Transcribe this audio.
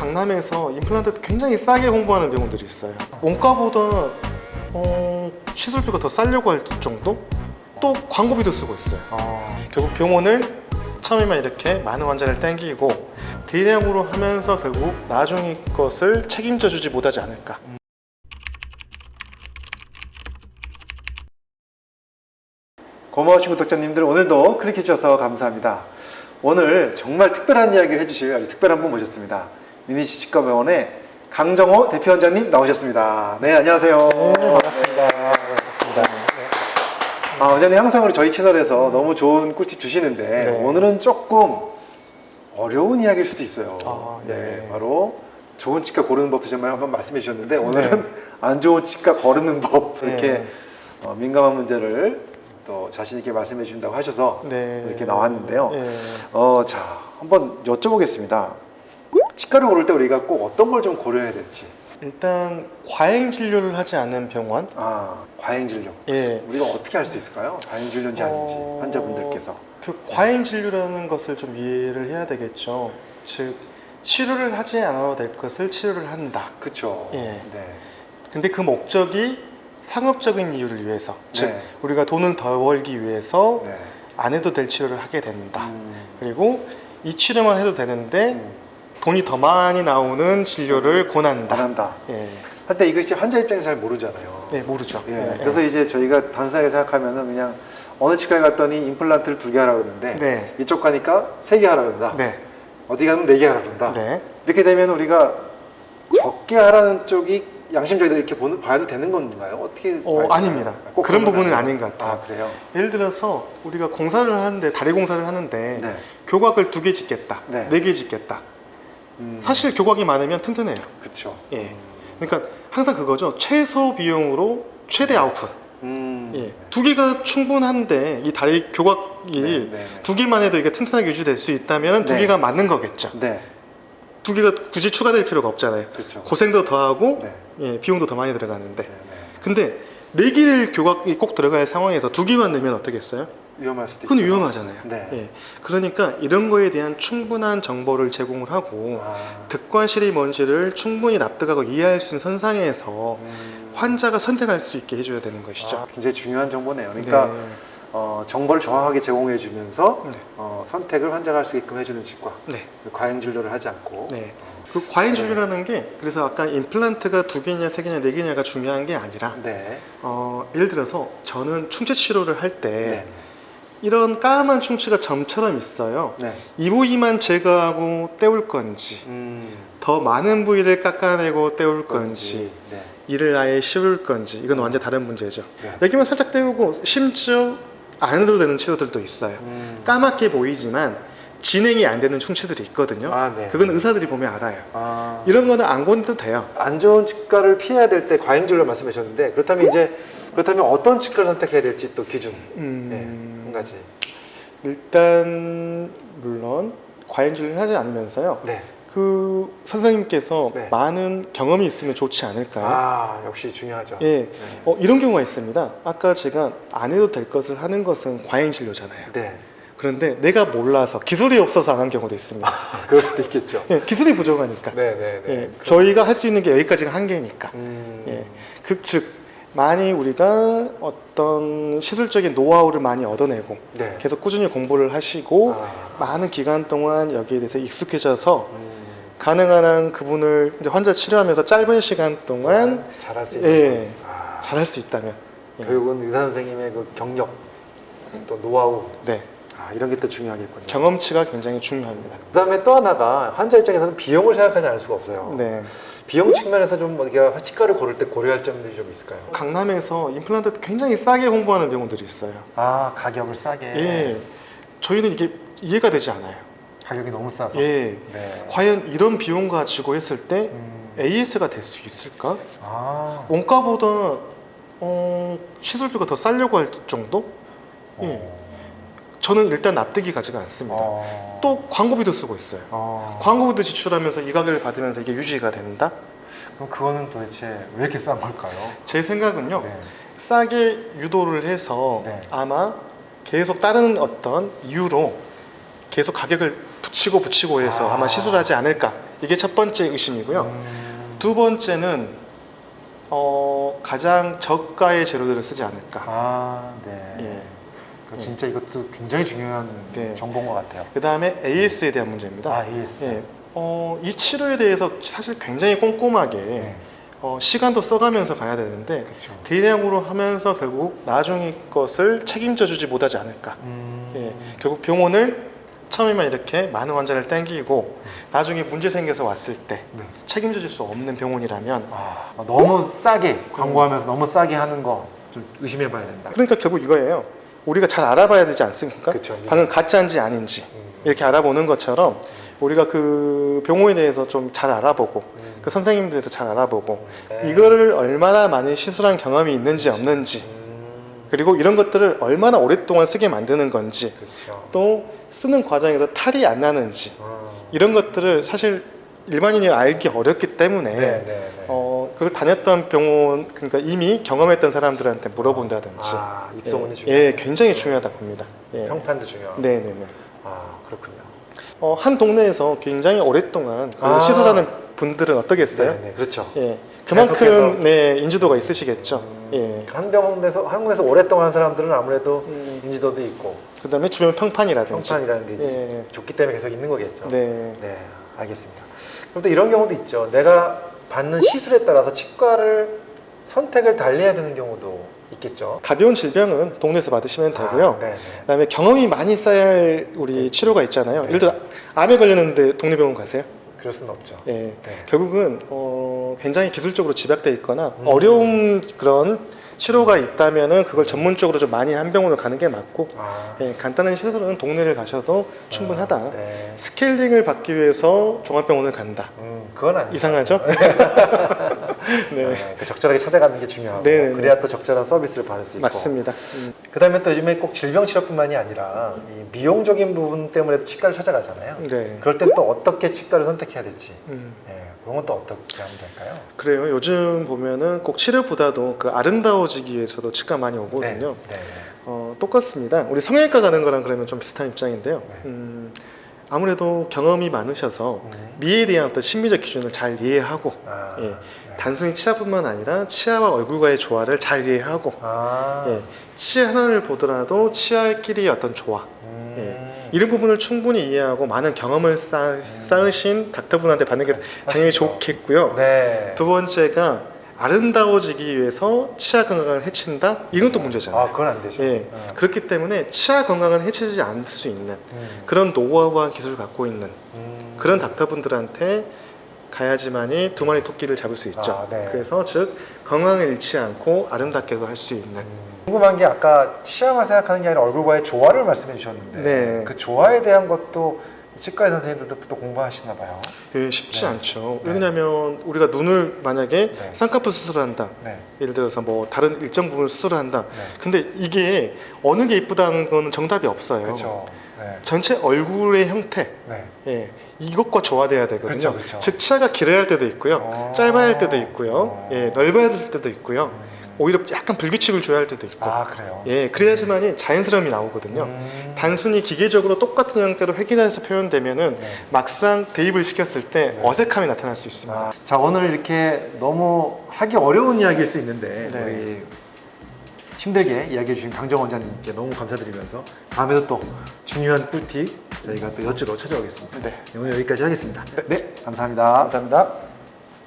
강남에서 임플란트 굉장히 싸게 홍보하는 병원들이 있어요. 원가보다 어, 시술비가 더 싸려고 할 정도? 또 광고비도 쓰고 있어요. 아, 결국 병원을 처음에만 이렇게 많은 환자를 땡기고 대량으로 하면서 결국 나중의 것을 책임져 주지 못하지 않을까. 고마우신 구독자님들 오늘도 클릭해 주셔서 감사합니다. 오늘 정말 특별한 이야기를 해주실 아주 특별한 분 모셨습니다. 미니시 치과병원의 강정호 대표 원장님 나오셨습니다. 네 안녕하세요. 네, 반갑습니다. 반갑습니다. 아, 원장님 항상 우리 저희 채널에서 너무 좋은 꿀팁 주시는데 네. 오늘은 조금 어려운 이야기일 수도 있어요. 아, 네. 바로 좋은 치과 고르는 법도 정말 한번 말씀해 주셨는데 오늘은 안 좋은 치과 거르는 법 이렇게 네. 어, 민감한 문제를 또 자신 있게 말씀해 주신다고 하셔서 네. 이렇게 나왔는데요. 네. 어, 자 한번 여쭤보겠습니다. 치과를 고를 때 우리가 꼭 어떤 걸 좀 고려해야 될지. 일단 과잉 진료를 하지 않는 병원. 아 과잉 진료. 예. 우리가 어떻게 알수 있을까요? 과잉 진료인지 아닌지 어, 환자분들께서. 그 과잉 진료라는 것을 좀 이해를 해야 되겠죠. 즉 치료를 하지 않아도 될 것을 치료를 한다. 그렇죠. 예. 네. 근데 그 목적이 상업적인 이유를 위해서, 즉 네. 우리가 돈을 더 벌기 위해서 네. 안 해도 될 치료를 하게 된다. 음. 그리고 이 치료만 해도 되는데 음. 돈이 더 많이 나오는 진료를 권한다. 안 한다. 예, 한때 이것이 환자 입장에서 잘 모르잖아요. 예 모르죠. 예, 예, 그래서 예. 이제 저희가 단순하게 생각하면은 그냥 어느 치과에 갔더니 임플란트를 두 개 하라 그러는데 네, 이쪽 가니까 세 개 하라 그런다. 네, 어디 가면 네 개 하라 그런다. 네. 이렇게 되면 우리가 적게 하라는 쪽이 양심적으로 이렇게 보는, 봐도 되는 건가요? 어떻게? 어, 아닙니다. 꼭 그런 건 부분은? 아닌 것 같아요. 아 그래요? 예를 들어서 우리가 공사를 하는데 다리 공사를 하는데 네. 교각을 두 개 짓겠다, 네. 네개 짓겠다. 음, 사실 교각이 많으면 튼튼해요. 그렇죠. 예. 그러니까 항상 그거죠. 최소 비용으로 최대 아웃풋. 음, 예. 두 개가 충분한데 이 다리 교각이 네, 네, 네. 두 개만 해도 이게 튼튼하게 유지될 수 있다면 두 네. 개가 맞는 거겠죠. 네, 두 개가 굳이 추가될 필요가 없잖아요. 그렇죠. 고생도 더 하고 네, 예, 비용도 더 많이 들어가는데. 네, 네. 근데 네 개를 교각이 꼭 들어갈 상황에서 두 개만 넣으면 어떻겠어요? 위험할 수도 그건 있죠. 위험하잖아요. 네. 예. 그러니까 이런 거에 대한 충분한 정보를 제공을 하고 아, 득과실이 뭔지를 충분히 납득하고 이해할 수 있는 선상에서 음. 환자가 선택할 수 있게 해줘야 되는 것이죠. 아, 굉장히 중요한 정보네요. 그러니까 네. 어, 정보를 정확하게 제공해 주면서 네. 어, 선택을 환자가 할 수 있게끔 해주는 치과. 네. 과잉 진료를 하지 않고. 네. 어, 그 과잉 진료라는 게 그래서 아까 임플란트가 두 개냐 세 개냐 네 개냐가 중요한 게 아니라 네. 어, 예를 들어서 저는 충치 치료를 할때 네. 이런 까만 충치가 점처럼 있어요. 네. 이 부위만 제거하고 떼울 건지 음, 더 많은 부위를 깎아내고 떼울 건지 네. 이를 아예 씌울 건지 이건 완전 다른 문제죠. 네. 여기만 살짝 떼우고 심지어 안 해도 되는 치료들도 있어요. 음. 까맣게 보이지만 진행이 안 되는 충치들이 있거든요. 아, 네. 그건 의사들이 보면 알아요. 아, 이런 거는 안 건도 돼요. 안 좋은 치과를 피해야 될 때 과잉 진료를 말씀하셨는데 그렇다면 이제 그렇다면 어떤 치과를 선택해야 될지 또 기준 음, 네, 한 가지. 일단 물론 과잉 진료를 하지 않으면서요. 네. 그 선생님께서 네. 많은 경험이 있으면 좋지 않을까요? 아 역시 중요하죠. 예, 네. 어, 이런 경우가 있습니다. 아까 제가 안 해도 될 것을 하는 것은 과잉 진료잖아요. 네. 그런데 내가 몰라서 기술이 없어서 안 한 경우도 있습니다. 그럴 수도 있겠죠. 예, 기술이 부족하니까. 네, 네, 네. 예, 저희가 할 수 있는 게 여기까지가 한계니까. 음, 예, 그, 즉 많이 우리가 어떤 시술적인 노하우를 많이 얻어내고 네. 계속 꾸준히 공부를 하시고 아, 많은 기간 동안 여기에 대해서 익숙해져서 음, 가능한 한 그분을 환자 치료하면서 짧은 시간 동안 잘할 수 있는. 예, 건. 아, 잘할 수 있다면 예, 결국은 의사 선생님의 그 경력, 또 노하우, 네, 아, 이런 게 또 중요하겠군요. 경험치가 굉장히 중요합니다. 그 다음에 또 하나가 환자 입장에서는 비용을 생각하지 않을 수가 없어요. 네, 비용 측면에서 좀 우리가 치과를 고를 때 고려할 점들이 좀 있을까요? 강남에서 임플란트 굉장히 싸게 홍보하는 병원들이 있어요. 아 가격을 싸게. 예, 저희는 이게 이해가 되지 않아요. 가격이 너무 싸서. 예, 네. 과연 이런 비용 가지고 했을 때 음. AS가 될 수 있을까? 아. 원가보다 어, 시술비가 더 싸려고 할 정도? 예. 저는 일단 납득이 가지가 않습니다. 어. 또 광고비도 쓰고 있어요. 어. 광고비도 지출하면서 이 가격을 받으면서 이게 유지가 된다? 그럼 그거는 도대체 왜 이렇게 싼 걸까요? 제 생각은요. 네. 싸게 유도를 해서 네. 아마 계속 다른 어떤 이유로 계속 가격을 붙이고 붙이고 해서 아. 아. 마 시술하지 않을까 이게 첫 번째 의심이고요. 음. 두 번째는 어, 가장 저가의 재료들을 쓰지 않을까. 아, 네. 예. 그 진짜 이것도 굉장히 중요한 네. 정보인 것 같아요. 그 다음에 AS에 대한 문제입니다. 아, AS. 예. 어, 이 치료에 대해서 사실 굉장히 꼼꼼하게 네. 어, 시간도 써가면서 가야 되는데 그렇죠. 대량으로 하면서 결국 나중에 것을 책임져 주지 못하지 않을까. 음. 예, 결국 병원을 처음에만 이렇게 많은 환자를 땡기고 나중에 문제 생겨서 왔을 때 네. 책임져 줄 수 없는 병원이라면 아, 너무 싸게 광고하면서 너무 싸게 하는 거 좀 의심해 봐야 된다. 그러니까 결국 이거예요. 우리가 잘 알아봐야 되지 않습니까? 그쵸. 방금 가짜인지 아닌지 음. 이렇게 알아보는 것처럼 우리가 그 병원에 대해서 좀 잘 알아보고 음. 그 선생님들에 대해서 잘 알아보고 네. 이거를 얼마나 많이 시술한 경험이 있는지 없는지 음. 그리고 이런 것들을 얼마나 오랫동안 쓰게 만드는 건지 그렇죠. 또 쓰는 과정에서 탈이 안 나는지 어. 이런 것들을 사실 일반인이 알기 어렵기 때문에 네, 네, 네. 어, 그걸 다녔던 병원 그러니까 이미 경험했던 사람들한테 물어본다든지 아, 입소문이 예. 예, 굉장히 중요하다 봅니다. 예. 평판도 중요하고. 네 네 네. 아, 그렇군요. 어, 한 동네에서 굉장히 오랫동안 그 아. 시술하는 분들은 어떻겠어요? 네, 네, 그렇죠. 예, 그만큼. 네 인지도가 있으시겠죠. 음, 예. 한 병원에서 한국에서 오랫동안 한 사람들은 아무래도 음, 인지도도 있고 그다음에 주변 평판이라든지. 평판이라는 게 예. 좋기 때문에 계속 있는 거겠죠. 네. 네, 알겠습니다. 그럼 또 이런 경우도 있죠. 내가 받는 시술에 따라서 치과를 선택을 달리해야 되는 경우도 있겠죠. 가벼운 질병은 동네에서 받으시면 되고요. 아, 네, 네. 그다음에 경험이 많이 쌓여야 할 우리 치료가 있잖아요. 네. 예를 들어 암에 걸렸는데 동네 병원 가세요. 그럴 수는 없죠. 예. 네. 결국은 어, 굉장히 기술적으로 집약돼 있거나 음. 어려운 그런 치료가 있다면은 그걸 전문적으로 좀 많이 한 병원을 가는 게 맞고 아, 예, 간단한 시술은 동네를 가셔도 충분하다. 아, 네. 스케일링을 받기 위해서 종합병원을 간다. 음, 그건 아니죠. 이상하죠? 네, 네, 그 적절하게 찾아가는 게 중요하고 네, 네, 네. 그래야 또 적절한 서비스를 받을 수 있고 맞습니다. 음. 그다음에 또 요즘에 꼭 질병 치료뿐만이 아니라 이 미용적인 부분 때문에도 치과를 찾아가잖아요. 네. 그럴 땐또 어떻게 치과를 선택해야 될지 음. 네, 그런 건또 어떻게 하면 될까요? 그래요. 요즘 보면은 꼭 치료보다도 그 아름다워지기 위해서도 치과 많이 오거든요. 네, 네, 어, 똑같습니다. 우리 성형외과 가는 거랑 그러면 좀 비슷한 입장인데요. 네. 음, 아무래도 경험이 많으셔서 네. 음. 미에 대한 어떤 심리적 기준을 잘 이해하고 아, 예. 네. 단순히 치아뿐만 아니라 치아와 얼굴과의 조화를 잘 이해하고 아, 예, 치아 하나를 보더라도 치아끼리의 어떤 조화 음. 예. 이런 부분을 충분히 이해하고 많은 경험을 쌓, 쌓으신 닥터분한테 받는 게 당연히 맞습니다. 좋겠고요. 네. 두 번째가 아름다워지기 위해서 치아 건강을 해친다? 이건 또 문제잖아요. 아, 그건 안 되죠. 예, 어. 그렇기 때문에 치아 건강을 해치지 않을 수 있는 음. 그런 노하우와 기술을 갖고 있는 음. 그런 닥터분들한테 가야지만이 두 마리 토끼를 잡을 수 있죠. 아, 네. 그래서 즉 건강을 잃지 않고 아름답게도 할 수 있는 음. 궁금한 게 아까 치아만 생각하는 게 아니라 얼굴과의 조화를 말씀해 주셨는데 네. 그 조화에 대한 것도 치과 선생님들도 또 공부하시나 봐요. 예, 쉽지 네. 않죠. 네. 왜냐하면 우리가 눈을 만약에 네. 쌍꺼풀 수술한다. 네. 예를 들어서 뭐 다른 일정 부분을 수술을 한다. 네. 근데 이게 어느 게 이쁘다는 거는 정답이 없어요. 그렇죠. 네. 전체 얼굴의 형태, 네. 예, 이것과 조화돼야 되거든요. 그렇죠, 그렇죠. 즉 치아가 길어야 할 때도 있고요, 어. 짧아야 할 때도 있고요, 어. 예, 넓어야 될 때도 있고요. 음. 오히려 약간 불규칙을 줘야 할 때도 있고, 아 그래요. 예, 그래야지만이 자연스러움이 나오거든요. 음. 단순히 기계적으로 똑같은 형태로 획일해서 표현되면은 네. 막상 대입을 시켰을 때 네. 어색함이 나타날 수 있습니다. 아, 자 오늘 이렇게 너무 하기 어려운 이야기일 수 있는데 네. 우리 힘들게 이야기해 주신 강정 원장님께 너무 감사드리면서 다음에도 또 중요한 꿀팁 저희가 또 여쭈러 찾아오겠습니다. 네, 오늘 여기까지 하겠습니다. 네 감사합니다. 감사합니다.